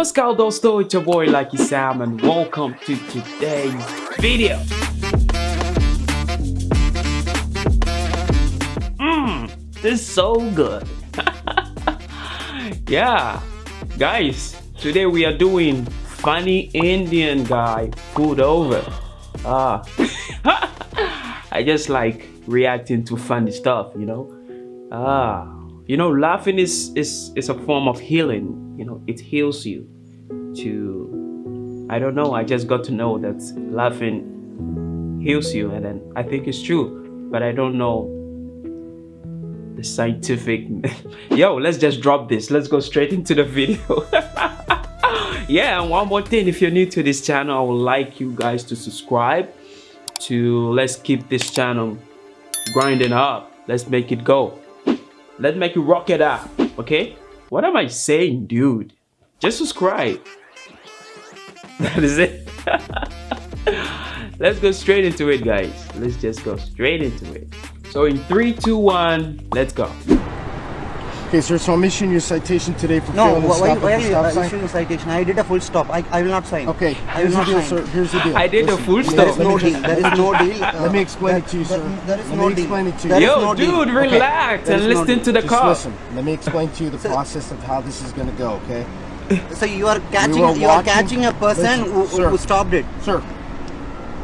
Namaskar dosto, it's your boy Lucky Sam and welcome to today's video. Mmm, this is so good. yeah, guys, today we are doing funny Indian guy food over. Ah, I just like reacting to funny stuff, you know. Ah, you know, laughing is is is a form of healing. You know, it heals you. To, I don't know. I just got to know that laughing heals you, and then I think it's true, but I don't know the scientific. Yo, let's just drop this. Let's go straight into the video. yeah, and one more thing. If you're new to this channel, I would like you guys to subscribe. To let's keep this channel grinding up. Let's make it go. Let's make it rock it up. Okay? What am I saying, dude? Just subscribe. That is it. let's go straight into it, guys. Let's just go straight into it. So in three, two, one, let's go. Okay, sir, so I'm issuing you a citation today for No, failing to why, stop why at are the you stop sign. issuing a citation? I did a full stop. I, I will not sign. Okay, I here's will the not deal, sign. sir. Here's the deal. I did a full stop. There is no deal. There is no deal. Uh, Let me explain that- it to you, sir. There is Let no me deal. explain it to you. There is Yo, no deal. dude, relax There and is no listen to the Just cop. listen. Let me explain to you the process of how this is going to go, okay? So you are catching were you are catching a person Listen, who, sir. who stopped it. Sir.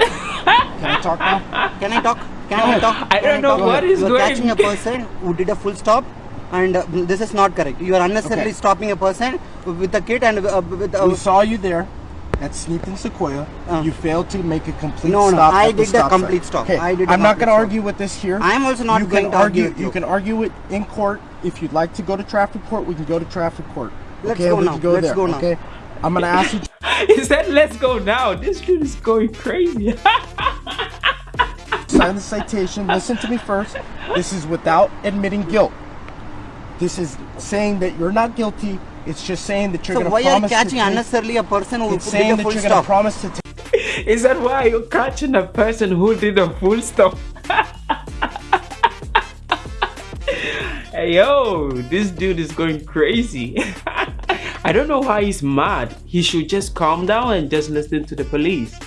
Can I talk now? Can I talk? Can I talk? I don't know talk? what is You are going- catching a person who did a full stop. And uh, this is not correct. You are unnecessarily Okay. stopping a person with a kid and uh, with a, We saw you there at Sneaton Sequoia. Uh. you failed to make a complete No, no, stop I at the did the stop sign. complete stop. Okay, I did I'm not going to argue with this here. I am also not you going to argue argue. with You you. can argue it in court. If you'd like to go to traffic court, we can go to traffic court. Let's okay, go we now. can go Let's there. go now. Okay, I'm going to ask you He said, let's go now. This dude is going crazy. sign the citation. Listen to me first. This is without admitting guilt. This is saying that you're not guilty. It's just saying that you're So going to promise. So why are you promise catching unnecessarily a person who It's did saying a that you're going to promise to take. is that why you're catching a person who did a full stop? hey, yo, this dude is going crazy. I don't know why he's mad. He should just calm down and just listen to the police.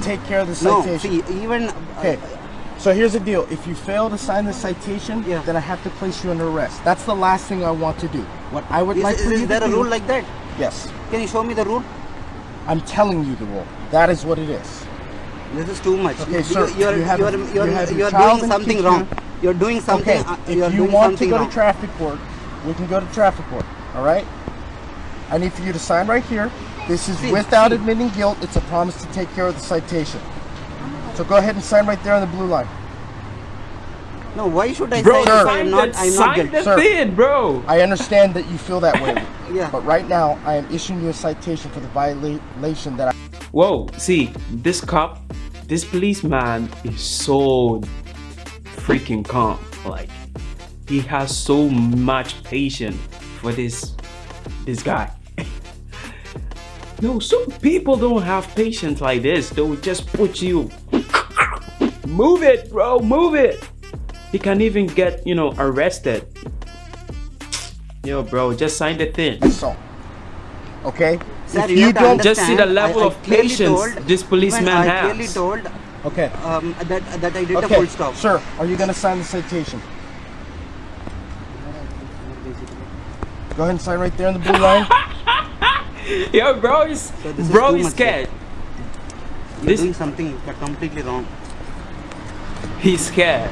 take care of the No, see, even Okay. Uh, So here's the deal. If you fail to sign the citation, Yeah. then I have to place you under arrest. That's the last thing I want to do. What I would is, like is, for you is there a do, rule like that? Yes. Can you show me the rule? I'm telling you the rule. That is what it is. This is too much. Okay, you, sir, you are you have you're, you you have you are doing something wrong. You are doing something. Okay. uh, If you are you doing want to go wrong. to traffic court, we can go to traffic court. All right. I need for you to sign right here. This is See, without see. admitting guilt. It's a promise to take care of the citation. So go ahead and sign right there on the blue line. no, why should I Bro, say if I sign am not? I am not sign guilty. the Sir. thing, bro. I understand that you feel that way. Yeah. But right now, I am issuing you a citation for the violation that I. Whoa, see, this cop, this policeman is so freaking calm. Like, he has so much patience for this this guy. no, some people don't have patience like this. They will just put you. Move it, bro, move it. He can even get, you know, arrested. Yo, bro, just sign the thing. assault. Okay? Sir, if you, you don't Just see the level I- I of patience told- this policeman I has. clearly told Okay. um, that that I did a Okay. full stop. Sir, are you going to sign the citation? Go ahead and sign right there on the blue line. Yo, bro, is So this is bro too is scared. You're This- doing something completely wrong. He's scared.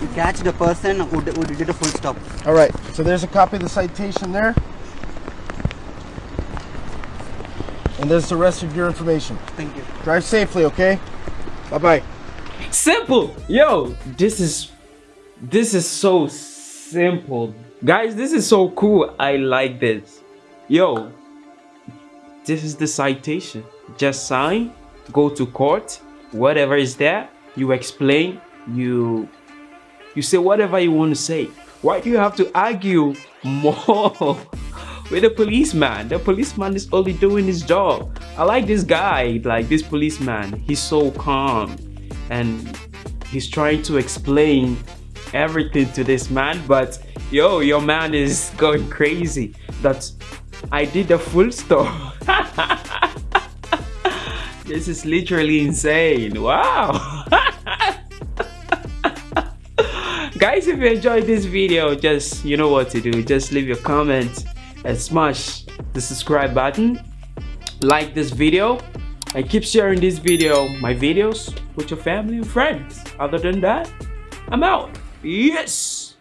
You catch the person who, d- who did a full stop. All right. So there's a copy of the citation there. And there's the rest of your information. Thank you. Drive safely, okay? Bye bye. Simple. Yo, this is this is so simple. Guys, this is so cool. I like this. Yo, this is the citation. Just sign, go to court, whatever is there, you explain, you you say whatever you want to say. Why do you have to argue more with the policeman? The policeman is only doing his job. I like this guy, like this policeman. He's so calm and he's trying to explain everything to this man, but yo, your man is going crazy. That's I did the full stop. this is literally insane. Wow. Guys, if you enjoyed this video, just you know what to do. Just leave your comment and smash the subscribe button. Like this video and keep sharing this video, my videos, with your family and friends. Other than that, I'm out. Yes!